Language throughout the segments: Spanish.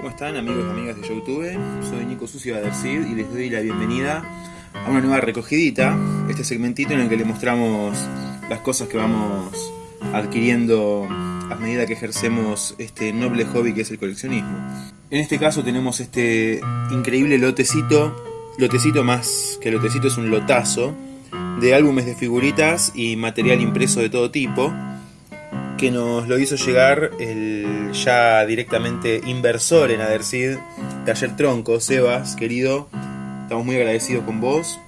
¿Cómo están amigos y amigas de YouTube? Soy Nico Sucio de Adercid y les doy la bienvenida a una nueva recogidita, este segmentito en el que les mostramos las cosas que vamos adquiriendo a medida que ejercemos este noble hobby que es el coleccionismo. En este caso tenemos este increíble lotecito, lotecito más que lotecito es un lotazo, de álbumes de figuritas y material impreso de todo tipo, que nos lo hizo llegar el ya directamente inversor en Adercid, Taller Tronco, Sebas, querido, estamos muy agradecidos con vos.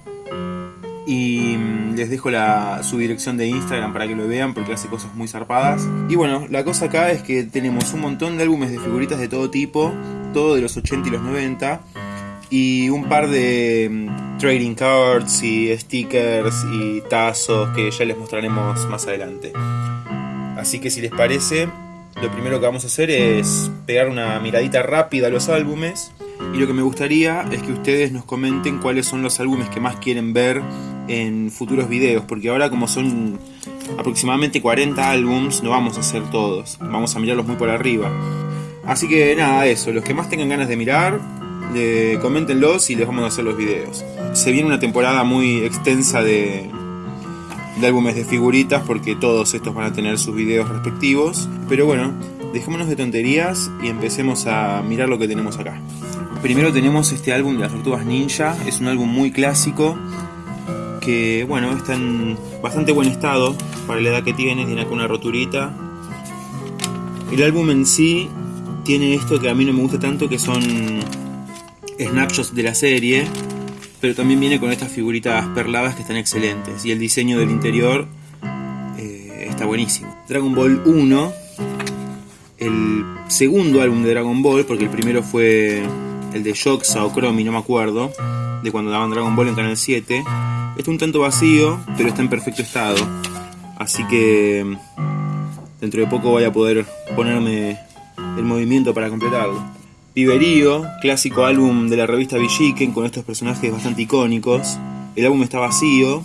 Y mm, les dejo la, su dirección de Instagram para que lo vean porque hace cosas muy zarpadas. Y bueno, la cosa acá es que tenemos un montón de álbumes de figuritas de todo tipo, todo de los 80 y los 90 y un par de mm, trading cards y stickers y tazos que ya les mostraremos más adelante. Así que si les parece, lo primero que vamos a hacer es pegar una miradita rápida a los álbumes. Y lo que me gustaría es que ustedes nos comenten cuáles son los álbumes que más quieren ver en futuros videos. Porque ahora como son aproximadamente 40 álbums, no vamos a hacer todos. Vamos a mirarlos muy por arriba. Así que nada, eso. Los que más tengan ganas de mirar, de, coméntenlos y les vamos a hacer los videos. Se viene una temporada muy extensa de, de álbumes de figuritas porque todos estos van a tener sus videos respectivos. Pero bueno, dejémonos de tonterías y empecemos a mirar lo que tenemos acá. Primero tenemos este álbum de las tortugas ninja, es un álbum muy clásico que bueno, está en bastante buen estado para la edad que tiene, tiene acá una roturita. El álbum en sí tiene esto que a mí no me gusta tanto que son snapshots de la serie pero también viene con estas figuritas perladas que están excelentes y el diseño del interior eh, está buenísimo. Dragon Ball 1, el segundo álbum de Dragon Ball, porque el primero fue el de Shoxa o Chromie, no me acuerdo, de cuando daban Dragon Ball en Canal 7. Está un tanto vacío, pero está en perfecto estado, así que dentro de poco voy a poder ponerme el movimiento para completarlo. Piberío, clásico álbum de la revista Villiquen con estos personajes bastante icónicos. El álbum está vacío,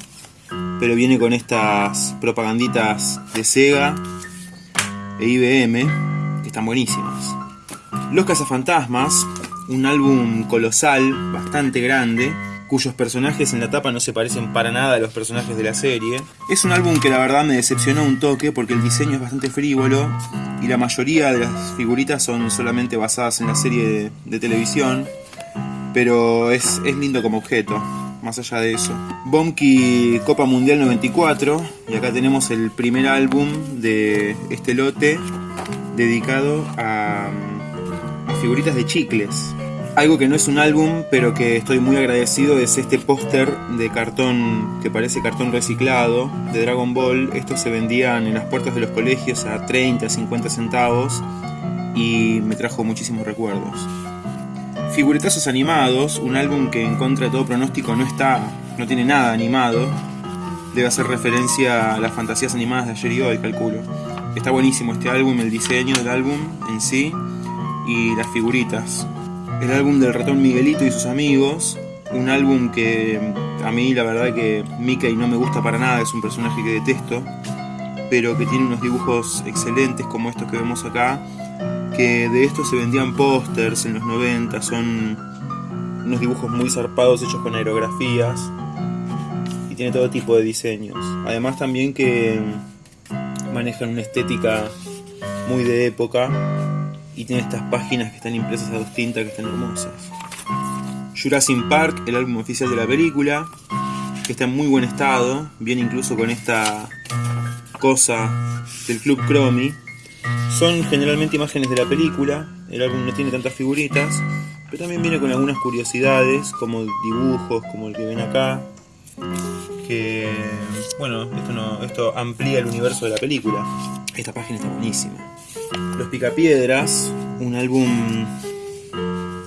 pero viene con estas propaganditas de Sega e IBM, que están buenísimas. Los Cazafantasmas, un álbum colosal, bastante grande, cuyos personajes en la tapa no se parecen para nada a los personajes de la serie. Es un álbum que la verdad me decepcionó un toque porque el diseño es bastante frívolo y la mayoría de las figuritas son solamente basadas en la serie de, televisión, pero es, es, lindo como objeto, más allá de eso. Bonky Copa Mundial 94, y acá tenemos el primer álbum de este lote dedicado a, a figuritas de chicles. Algo que no es un álbum, pero que estoy muy agradecido es este póster de cartón que parece cartón reciclado de Dragon Ball. Estos se vendían en las puertas de los colegios a 30, 50 centavos y me trajo muchísimos recuerdos. Figuretazos animados, un álbum que en contra de todo pronóstico no está, no tiene nada animado. Debe hacer referencia a las fantasías animadas de ayer y hoy, calculo. Está buenísimo este álbum, el diseño del álbum en sí y las figuritas el álbum del ratón Miguelito y sus amigos, un álbum que a mí la verdad que Mickey no me gusta para nada, es un personaje que detesto, pero que tiene unos dibujos excelentes como estos que vemos acá, que de estos se vendían pósters en los 90, son unos dibujos muy zarpados hechos con aerografías y tiene todo tipo de diseños. Además también que manejan una estética muy de época y tiene estas páginas que están impresas a dos tintas que están hermosas. Jurassic Park, el álbum oficial de la película, que está en muy buen estado, viene incluso con esta cosa del Club Chromie. Son generalmente imágenes de la película, el álbum no tiene tantas figuritas, pero también viene con algunas curiosidades, como dibujos, como el que ven acá, que, bueno, esto, no, esto amplía el universo de la película. Esta página está buenísima. Los Picapiedras, un álbum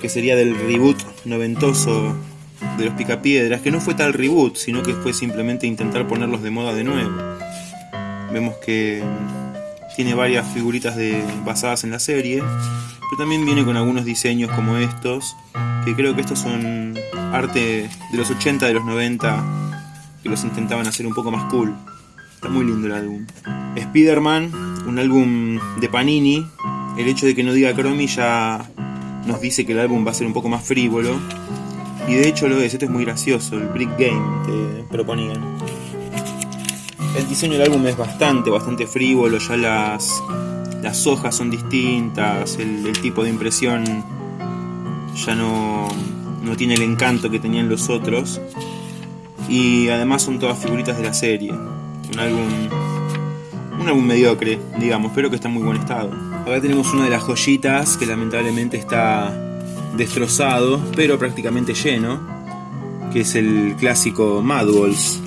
que sería del reboot noventoso de los Picapiedras, que no fue tal reboot, sino que fue simplemente intentar ponerlos de moda de nuevo. Vemos que tiene varias figuritas basadas en la serie, pero también viene con algunos diseños como estos, que creo que estos son arte de los 80, de los 90, que los intentaban hacer un poco más cool. Está muy lindo el álbum. Spider-Man, un álbum de Panini. El hecho de que no diga Chromie ya nos dice que el álbum va a ser un poco más frívolo. Y de hecho lo es, esto es muy gracioso, el Brick Game te proponían. El diseño del álbum es bastante, bastante frívolo, ya las, las hojas son distintas, el, el tipo de impresión ya no, no tiene el encanto que tenían los otros. Y además son todas figuritas de la serie. Un álbum, un álbum mediocre, digamos, pero que está en muy buen estado. Acá tenemos una de las joyitas que lamentablemente está destrozado, pero prácticamente lleno, que es el clásico Mad Balls,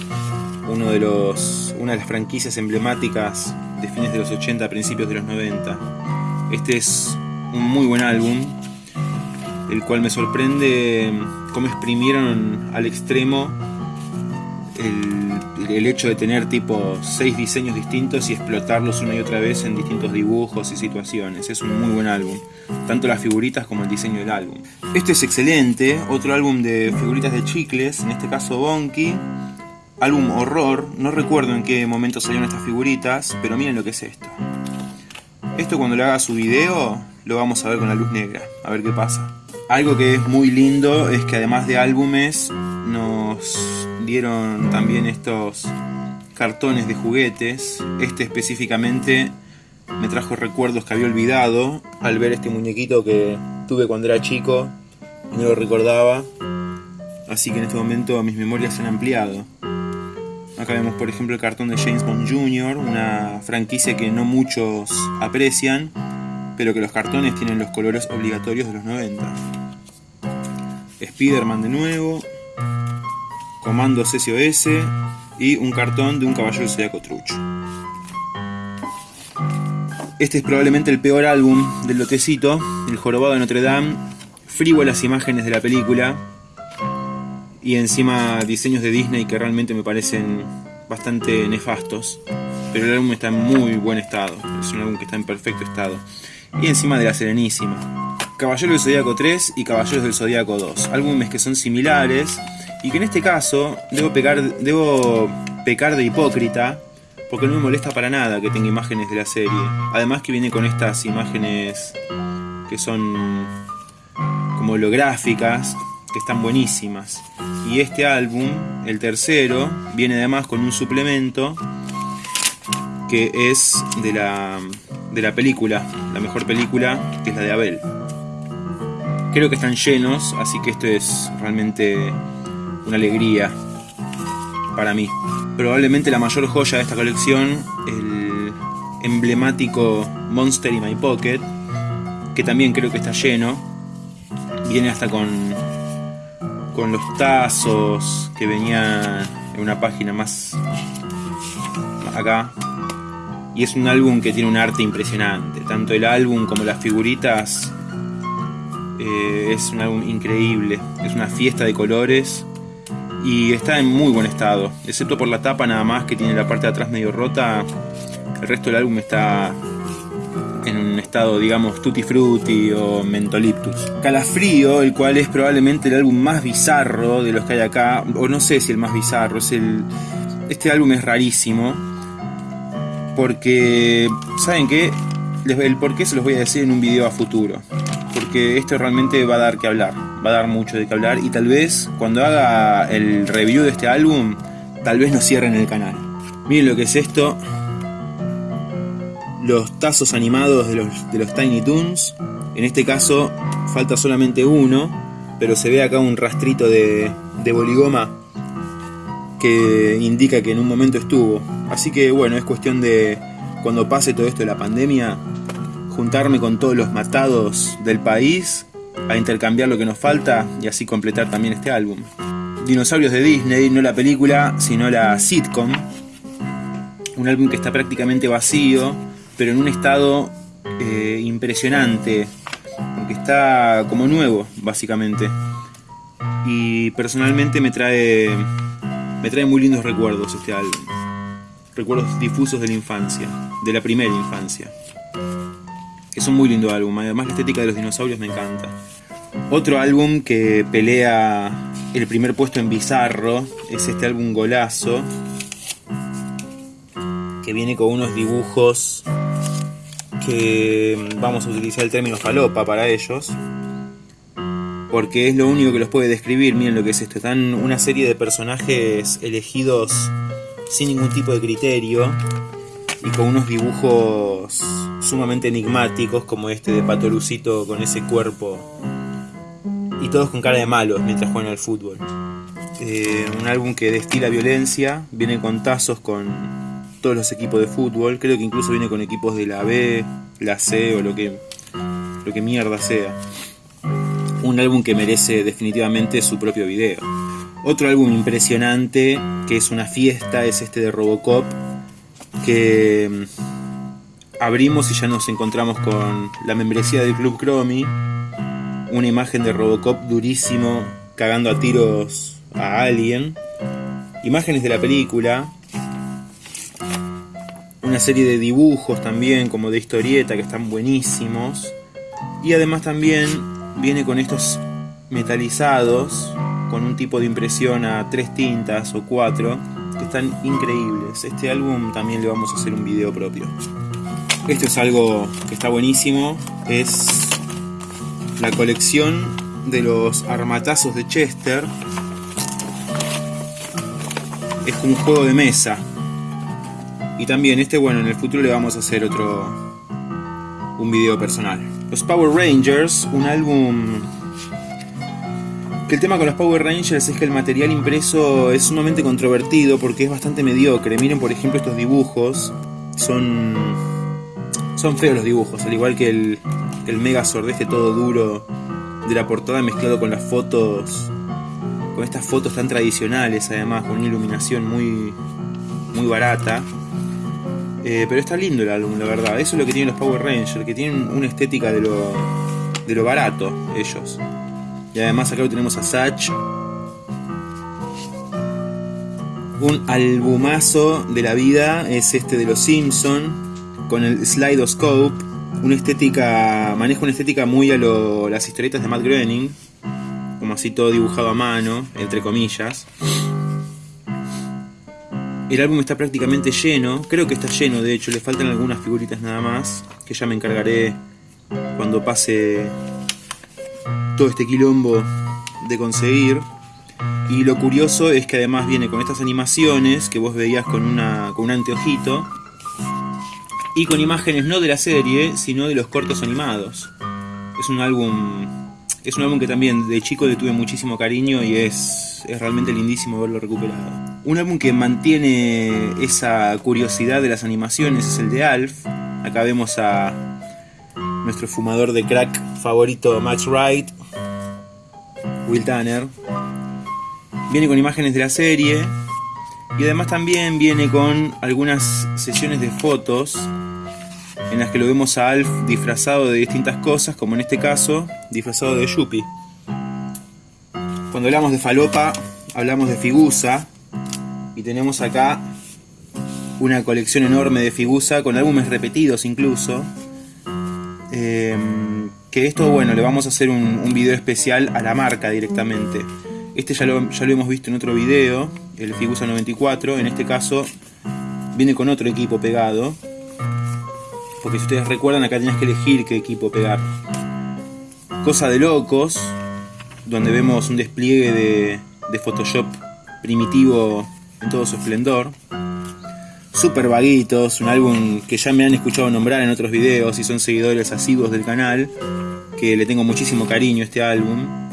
uno de los, una de las franquicias emblemáticas de fines de los 80, principios de los 90. Este es un muy buen álbum, el cual me sorprende cómo exprimieron al extremo el, el, hecho de tener tipo seis diseños distintos y explotarlos una y otra vez en distintos dibujos y situaciones. Es un muy buen álbum, tanto las figuritas como el diseño del álbum. Este es excelente, otro álbum de figuritas de chicles, en este caso Bonky. Álbum horror, no recuerdo en qué momento salieron estas figuritas, pero miren lo que es esto. Esto cuando le haga su video lo vamos a ver con la luz negra, a ver qué pasa. Algo que es muy lindo es que además de álbumes nos dieron también estos cartones de juguetes. Este específicamente me trajo recuerdos que había olvidado al ver este muñequito que tuve cuando era chico y no lo recordaba. Así que en este momento mis memorias se han ampliado. Acá vemos por ejemplo el cartón de James Bond Jr., una franquicia que no muchos aprecian, pero que los cartones tienen los colores obligatorios de los 90. Spider-Man de nuevo, Comandos SOS y un cartón de un caballero zodiaco trucho. Este es probablemente el peor álbum del lotecito, El Jorobado de Notre Dame, frívolas imágenes de la película y encima diseños de Disney que realmente me parecen bastante nefastos. Pero el álbum está en muy buen estado, es un álbum que está en perfecto estado. Y encima de la Serenísima. Caballeros del Zodíaco 3 y Caballeros del Zodíaco 2, álbumes que son similares y que en este caso debo pecar, de hipócrita porque no me molesta para nada que tenga imágenes de la serie. Además que viene con estas imágenes que son como holográficas, que están buenísimas. Y este álbum, el tercero, viene además con un suplemento que es de la, de la película, la mejor película, que es la de Abel. Creo que están llenos, así que esto es realmente una alegría para mí. Probablemente la mayor joya de esta colección, el emblemático Monster in My Pocket, que también creo que está lleno. Viene hasta con, con los tazos que venían en una página más acá. Y es un álbum que tiene un arte impresionante. Tanto el álbum como las figuritas. Eh, es un álbum increíble. Es una fiesta de colores y está en muy buen estado, excepto por la tapa nada más que tiene la parte de atrás medio rota, el resto del álbum está en un estado digamos tutti frutti o mentoliptus. Calafrío, el cual es probablemente el álbum más bizarro de los que hay acá, o no sé si el más bizarro, es el este álbum es rarísimo porque saben qué, el por qué se los voy a decir en un video a futuro, porque esto realmente va a dar que hablar va a dar mucho de qué hablar y tal vez cuando haga el review de este álbum, tal vez nos cierren el canal. Miren lo que es esto. Los tazos animados de los, de los Tiny Toons. En este caso falta solamente uno, pero se ve acá un rastrito de, de boligoma que indica que en un momento estuvo. Así que bueno, es cuestión de cuando pase todo esto de la pandemia, juntarme con todos los matados del país a intercambiar lo que nos falta y así completar también este álbum. Dinosaurios de Disney, no la película, sino la sitcom. Un álbum que está prácticamente vacío, pero en un estado eh, impresionante, porque está como nuevo, básicamente. Y personalmente me trae, me trae muy lindos recuerdos este álbum. Recuerdos difusos de la infancia, de la primera infancia. Es un muy lindo álbum, además la estética de los dinosaurios me encanta. Otro álbum que pelea el primer puesto en Bizarro es este álbum Golazo, que viene con unos dibujos que vamos a utilizar el término falopa para ellos. porque es lo único que los puede describir. Miren lo que es esto. Están una serie de personajes elegidos sin ningún tipo de criterio y con unos dibujos sumamente enigmáticos como este de Patorucito con ese cuerpo y todos con cara de malos mientras juegan al fútbol. Eh, un álbum que destila violencia, viene con tazos con todos los equipos de fútbol, creo que incluso viene con equipos de la B, la C o lo que, lo que mierda sea. Un álbum que merece definitivamente su propio video. Otro álbum impresionante, que es una fiesta, es este de Robocop, que mm, abrimos y ya nos encontramos con la membresía del Club Chromie, una imagen de Robocop durísimo, cagando a tiros a alguien, imágenes de la película, una serie de dibujos también como de historieta que están buenísimos, y además también viene con estos metalizados, con un tipo de impresión a tres tintas o cuatro, que están increíbles. Este álbum también le vamos a hacer un video propio. Esto es algo que está buenísimo, es la colección de los armatazos de Chester. Es como un juego de mesa. Y también este, bueno, en el futuro le vamos a hacer otro un video personal. Los Power Rangers, un álbum que el tema con los Power Rangers es que el material impreso es sumamente controvertido porque es bastante mediocre. Miren, por ejemplo, estos dibujos. Son. Son feos los dibujos, al igual que el, el Megazord este todo duro de la portada mezclado con las fotos. Con estas fotos tan tradicionales, además, con una iluminación muy. muy barata. Eh, pero está lindo el álbum, la verdad. Eso es lo que tienen los Power Rangers, que tienen una estética de lo, de lo barato, ellos. Y además acá lo tenemos a Satch. Un albumazo de la vida es este de los Simpson con el Slidoscope. Una estética, maneja una estética muy a lo, las historietas de Matt Groening, como así todo dibujado a mano, entre comillas. El álbum está prácticamente lleno, creo que está lleno de hecho, le faltan algunas figuritas nada más, que ya me encargaré cuando pase todo este quilombo de conseguir. Y lo curioso es que además viene con estas animaciones que vos veías con, una, con un anteojito. Y con imágenes no de la serie, sino de los cortos animados. Es un álbum. Es un álbum que también de chico le tuve muchísimo cariño y es, es realmente lindísimo verlo recuperado. Un álbum que mantiene esa curiosidad de las animaciones es el de Alf. Acá vemos a nuestro fumador de crack favorito Max Wright Will Tanner. Viene con imágenes de la serie y además también viene con algunas sesiones de fotos en las que lo vemos a Alf disfrazado de distintas cosas, como en este caso, disfrazado de Yuppie. Cuando hablamos de falopa, hablamos de Figusa y tenemos acá una colección enorme de Figusa con álbumes repetidos incluso. Eh, que esto, bueno, le vamos a hacer un, video especial a la marca directamente. Este ya lo, ya lo hemos visto en otro video, el Figusa 94. En este caso viene con otro equipo pegado. Porque si ustedes recuerdan, acá tenías que elegir qué equipo pegar. Cosa de locos, donde vemos un despliegue de, de Photoshop primitivo en todo su esplendor. Super Vaguitos, un álbum que ya me han escuchado nombrar en otros videos y son seguidores asiduos del canal, que le tengo muchísimo cariño a este álbum.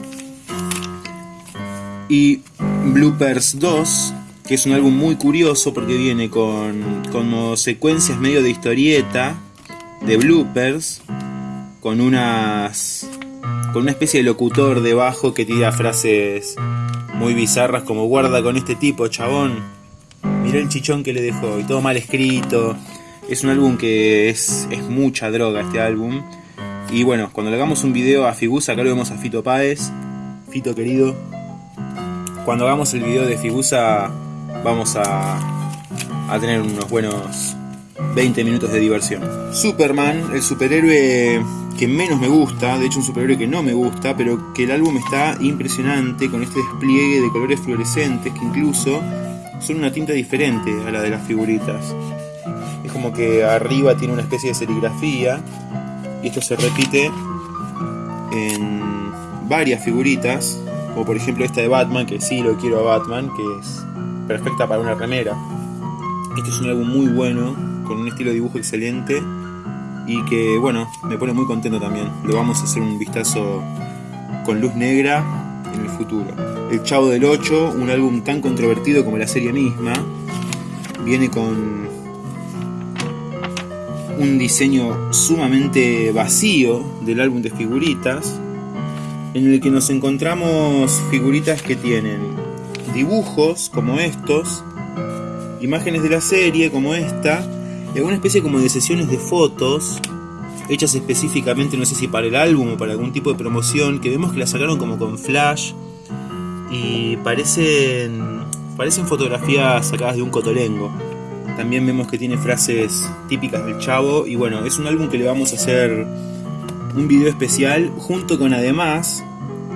Y Bloopers 2, que es un álbum muy curioso porque viene con como secuencias medio de historieta, de bloopers, con unas con una especie de locutor debajo que tira frases muy bizarras como guarda con este tipo, chabón Mirá el chichón que le dejó y todo mal escrito. Es un álbum que es, es mucha droga este álbum. Y bueno, cuando le hagamos un video a Figusa, acá lo vemos a Fito Páez. Fito querido. Cuando hagamos el video de Figusa, vamos a, a tener unos buenos 20 minutos de diversión. Superman, el superhéroe que menos me gusta, de hecho un superhéroe que no me gusta, pero que el álbum está impresionante con este despliegue de colores fluorescentes que incluso son una tinta diferente a la de las figuritas. Es como que arriba tiene una especie de serigrafía y esto se repite en varias figuritas, como por ejemplo esta de Batman, que sí lo quiero a Batman, que es perfecta para una remera. Este es un álbum muy bueno, con un estilo de dibujo excelente y que bueno, me pone muy contento también. Lo vamos a hacer un vistazo con luz negra en el futuro. El Chavo del 8, un álbum tan controvertido como la serie misma, viene con un diseño sumamente vacío del álbum de figuritas, en el que nos encontramos figuritas que tienen dibujos como estos, imágenes de la serie como esta, y alguna especie como de sesiones de fotos hechas específicamente, no sé si para el álbum o para algún tipo de promoción, que vemos que la sacaron como con flash y parecen, parecen fotografías sacadas de un cotolengo. También vemos que tiene frases típicas del chavo y bueno, es un álbum que le vamos a hacer un video especial junto con además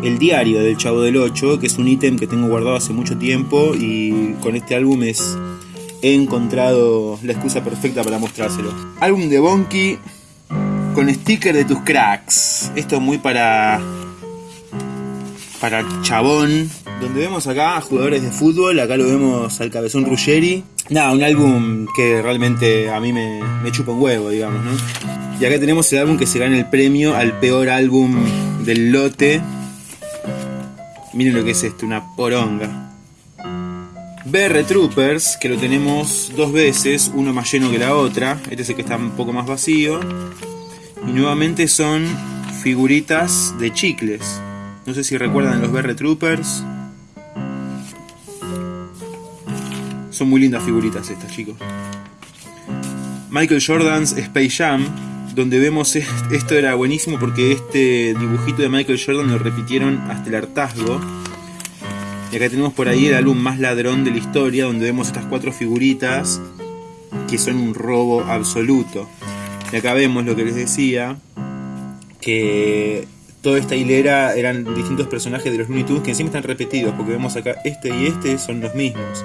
el diario del Chavo del 8, que es un ítem que tengo guardado hace mucho tiempo y con este álbum es he encontrado la excusa perfecta para mostrárselo. Álbum de Bonky con sticker de tus cracks. Esto muy para para chabón. Donde vemos acá a jugadores de fútbol, acá lo vemos al cabezón Ruggeri. Nada, un álbum que realmente a mí me, me chupa un huevo, digamos, ¿no? Y acá tenemos el álbum que se gana el premio al peor álbum del lote. Miren lo que es esto, una poronga. BR Troopers, que lo tenemos dos veces, uno más lleno que la otra. Este es el que está un poco más vacío. Y nuevamente son figuritas de chicles. No sé si recuerdan los BR Troopers. Son muy lindas figuritas estas, chicos. Michael Jordan's Space Jam, donde vemos esto era buenísimo porque este dibujito de Michael Jordan lo repitieron hasta el hartazgo. Y acá tenemos por ahí el álbum más ladrón de la historia, donde vemos estas cuatro figuritas que son un robo absoluto. Y acá vemos lo que les decía, que toda esta hilera eran distintos personajes de los Looney Tunes que encima están repetidos, porque vemos acá este y este son los mismos.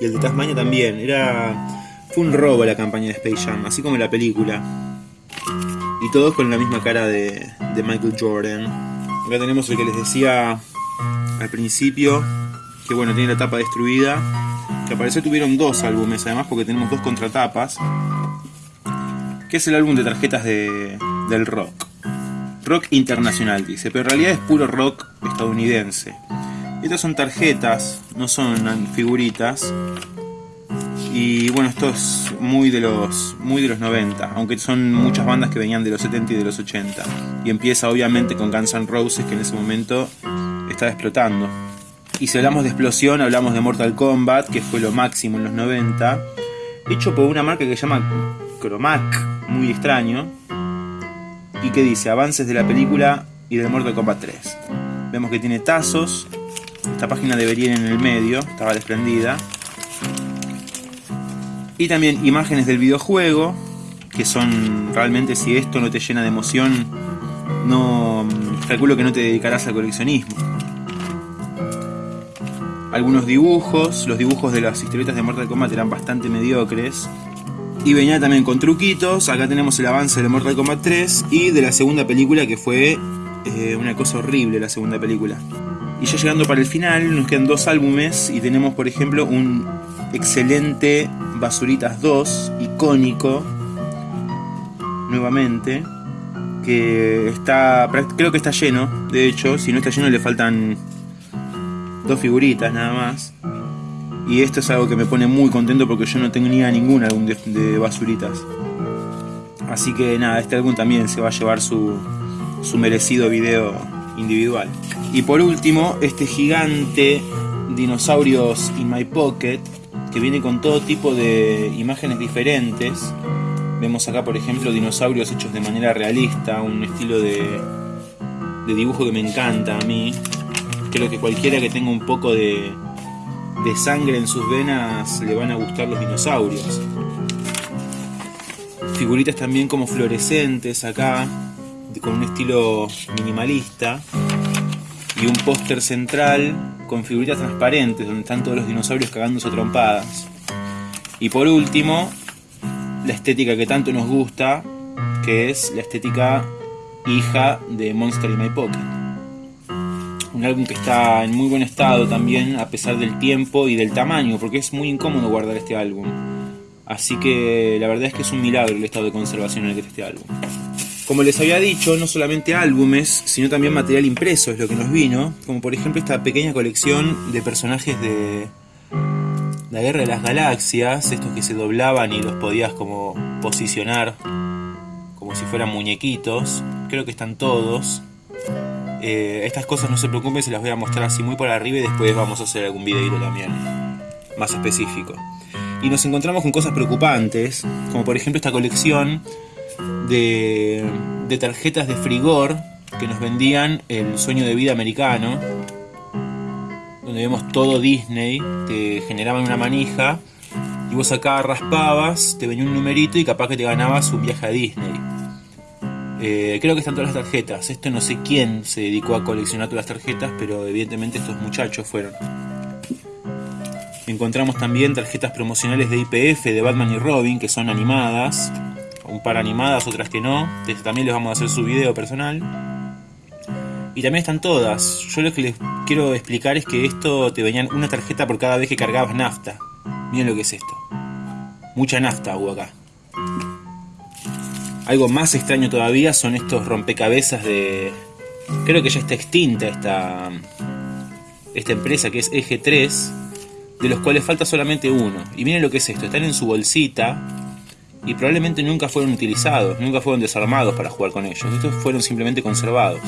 Y el de Tasmania también. Era fue un robo la campaña de Space Jam, así como la película. Y todos con la misma cara de, Michael Jordan. Acá tenemos el que les decía al principio, que bueno, tiene la tapa destruida. Que apareció tuvieron dos álbumes además porque tenemos dos contratapas. Que es el álbum de tarjetas de, del rock. Rock internacional dice, pero en realidad es puro rock estadounidense. Estas son tarjetas, no son figuritas. Y bueno, esto es muy de los muy de los 90, aunque son muchas bandas que venían de los 70 y de los 80. Y empieza obviamente con Guns N' Roses que en ese momento estaba explotando. Y si hablamos de explosión, hablamos de Mortal Kombat, que fue lo máximo en los 90, hecho por una marca que se llama Chromac, muy extraño, y que dice avances de la película y del Mortal Kombat 3. Vemos que tiene tazos, esta página debería ir en el medio, estaba desprendida. Y también imágenes del videojuego, que son realmente si esto no te llena de emoción, no calculo que no te dedicarás al coleccionismo. Algunos dibujos, los dibujos de las historietas de Mortal Kombat eran bastante mediocres. Y venía también con truquitos. Acá tenemos el avance de Mortal Kombat 3 y de la segunda película que fue eh, una cosa horrible la segunda película. Y ya llegando para el final, nos quedan dos álbumes y tenemos por ejemplo un excelente Basuritas 2, icónico, nuevamente, que está, creo que está lleno, de hecho, si no está lleno le faltan dos figuritas nada más. Y esto es algo que me pone muy contento porque yo no tengo ni a ningún álbum de, de, basuritas. Así que nada, este álbum también se va a llevar su, su merecido video individual. Y por último, este gigante Dinosaurios in My Pocket, que viene con todo tipo de imágenes diferentes. Vemos acá, por ejemplo, dinosaurios hechos de manera realista, un estilo de, de dibujo que me encanta a mí. Creo que cualquiera que tenga un poco de, de sangre en sus venas le van a gustar los dinosaurios. Figuritas también como fluorescentes acá, con un estilo minimalista. Y un póster central con figuritas transparentes donde están todos los dinosaurios cagándose trompadas. Y por último, la estética que tanto nos gusta, que es la estética hija de Monster in My Pocket. Un álbum que está en muy buen estado también, a pesar del tiempo y del tamaño, porque es muy incómodo guardar este álbum. Así que la verdad es que es un milagro el estado de conservación en el que está este álbum. Como les había dicho, no solamente álbumes, sino también material impreso es lo que nos vino, como por ejemplo esta pequeña colección de personajes de la Guerra de las Galaxias, estos que se doblaban y los podías como posicionar como si fueran muñequitos, creo que están todos. Eh, estas cosas no se preocupen, se las voy a mostrar así muy por arriba y después vamos a hacer algún videito también más específico. Y nos encontramos con cosas preocupantes, como por ejemplo esta colección de, de tarjetas de frigor que nos vendían el sueño de vida americano, donde vemos todo Disney, te generaban una manija y vos acá raspabas, te venía un numerito y capaz que te ganabas un viaje a Disney. Eh, creo que están todas las tarjetas. Esto no sé quién se dedicó a coleccionar todas las tarjetas, pero evidentemente estos muchachos fueron. Encontramos también tarjetas promocionales de IPF de Batman y Robin, que son animadas. Un par animadas, otras que no. también les vamos a hacer su video personal. Y también están todas. Yo lo que les quiero explicar es que esto te venían una tarjeta por cada vez que cargabas nafta. Miren lo que es esto. Mucha nafta hubo acá. Algo más extraño todavía son estos rompecabezas de... Creo que ya está extinta esta, esta empresa que es Eje 3, de los cuales falta solamente uno. Y miren lo que es esto, están en su bolsita y probablemente nunca fueron utilizados, nunca fueron desarmados para jugar con ellos. Estos fueron simplemente conservados.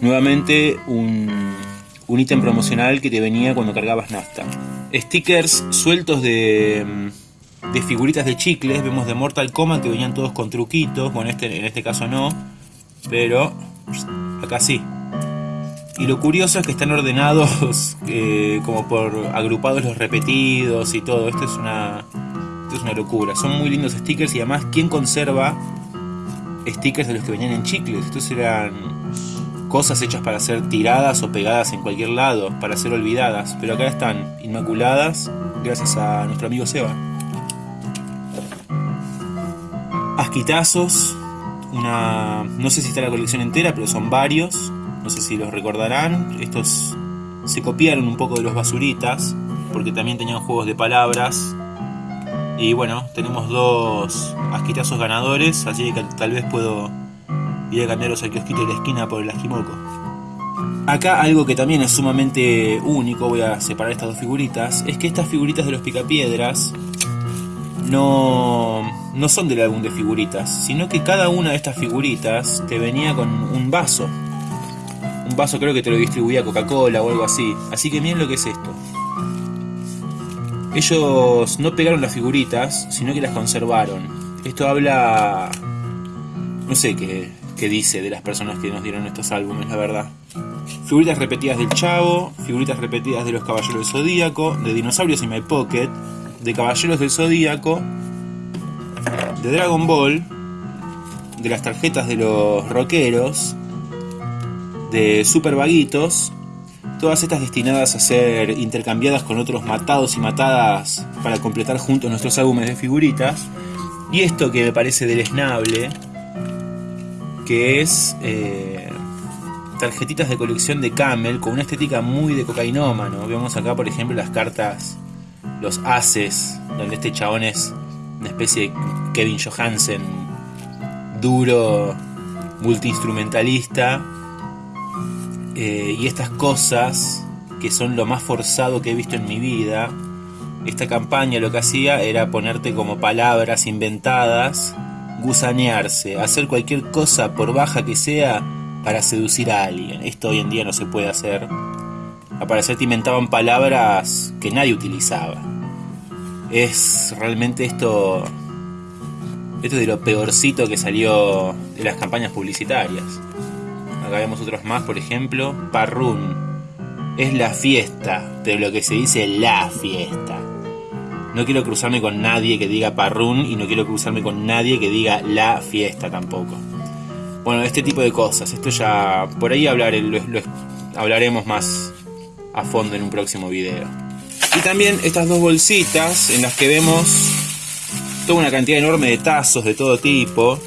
Nuevamente un, un ítem promocional que te venía cuando cargabas nafta. Stickers sueltos de de figuritas de chicles, vemos de Mortal Kombat que venían todos con truquitos, bueno, este, en este caso no, pero acá sí. Y lo curioso es que están ordenados eh, como por agrupados los repetidos y todo, esto es una, esto es una locura. Son muy lindos stickers y además, ¿quién conserva stickers de los que venían en chicles? Estos eran cosas hechas para ser tiradas o pegadas en cualquier lado, para ser olvidadas, pero acá están inmaculadas gracias a nuestro amigo Seba. Asquitazos, una, no sé si está la colección entera, pero son varios, no sé si los recordarán. Estos se copiaron un poco de los basuritas, porque también tenían juegos de palabras. Y bueno, tenemos dos asquitazos ganadores, así que tal vez puedo ir a cambiaros al kiosquito de la esquina por el asquimoco. Acá algo que también es sumamente único, voy a separar estas dos figuritas, es que estas figuritas de los picapiedras no, no son del álbum de figuritas, sino que cada una de estas figuritas te venía con un vaso. Un vaso creo que te lo distribuía Coca-Cola o algo así. Así que miren lo que es esto. Ellos no pegaron las figuritas, sino que las conservaron. Esto habla... No sé qué, qué dice de las personas que nos dieron estos álbumes, la verdad. Figuritas repetidas del Chavo, figuritas repetidas de los Caballeros del Zodíaco, de Dinosaurios y My Pocket, de Caballeros del Zodíaco, de Dragon Ball, de las tarjetas de los rockeros, de Super Vaguitos, todas estas destinadas a ser intercambiadas con otros matados y matadas para completar juntos nuestros álbumes de figuritas. Y esto que me parece deleznable, que es eh, tarjetitas de colección de Camel con una estética muy de cocainómano. Vemos acá, por ejemplo, las cartas los Haces, donde este chabón es una especie de Kevin Johansen, duro, multiinstrumentalista, eh, y estas cosas que son lo más forzado que he visto en mi vida. Esta campaña lo que hacía era ponerte como palabras inventadas, gusanearse, hacer cualquier cosa por baja que sea para seducir a alguien. Esto hoy en día no se puede hacer. Al parecer te inventaban palabras que nadie utilizaba. Es realmente esto. Esto de lo peorcito que salió de las campañas publicitarias. Acá vemos otros más, por ejemplo. Parrún. Es la fiesta, pero lo que se dice la fiesta. No quiero cruzarme con nadie que diga parrún y no quiero cruzarme con nadie que diga la fiesta tampoco. Bueno, este tipo de cosas. Esto ya. Por ahí hablaré, hablaremos más a fondo en un próximo video. Y también estas dos bolsitas en las que vemos toda una cantidad enorme de tazos de todo tipo,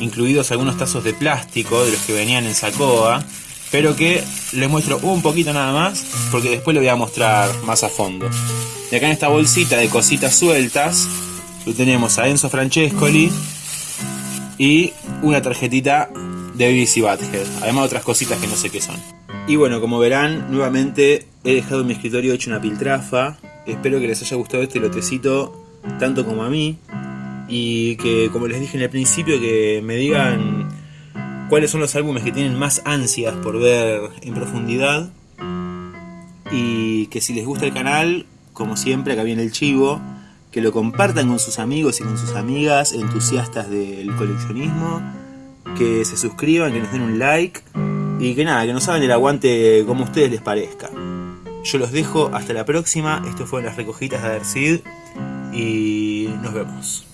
incluidos algunos tazos de plástico de los que venían en Sacoa. pero que les muestro un poquito nada más, porque después lo voy a mostrar más a fondo. Y acá en esta bolsita de cositas sueltas, lo tenemos a Enzo Francescoli y una tarjetita de BBC Badhead, además de otras cositas que no sé qué son. Y bueno, como verán, nuevamente he dejado en mi escritorio hecho una piltrafa. Espero que les haya gustado este lotecito tanto como a mí. Y que, como les dije en el principio, que me digan cuáles son los álbumes que tienen más ansias por ver en profundidad. Y que si les gusta el canal, como siempre, acá viene el chivo, que lo compartan con sus amigos y con sus amigas entusiastas del coleccionismo, que se suscriban, que nos den un like y que nada, que nos hagan el aguante como a ustedes les parezca. Yo los dejo hasta la próxima, esto fue las recogidas de Adercid y nos vemos.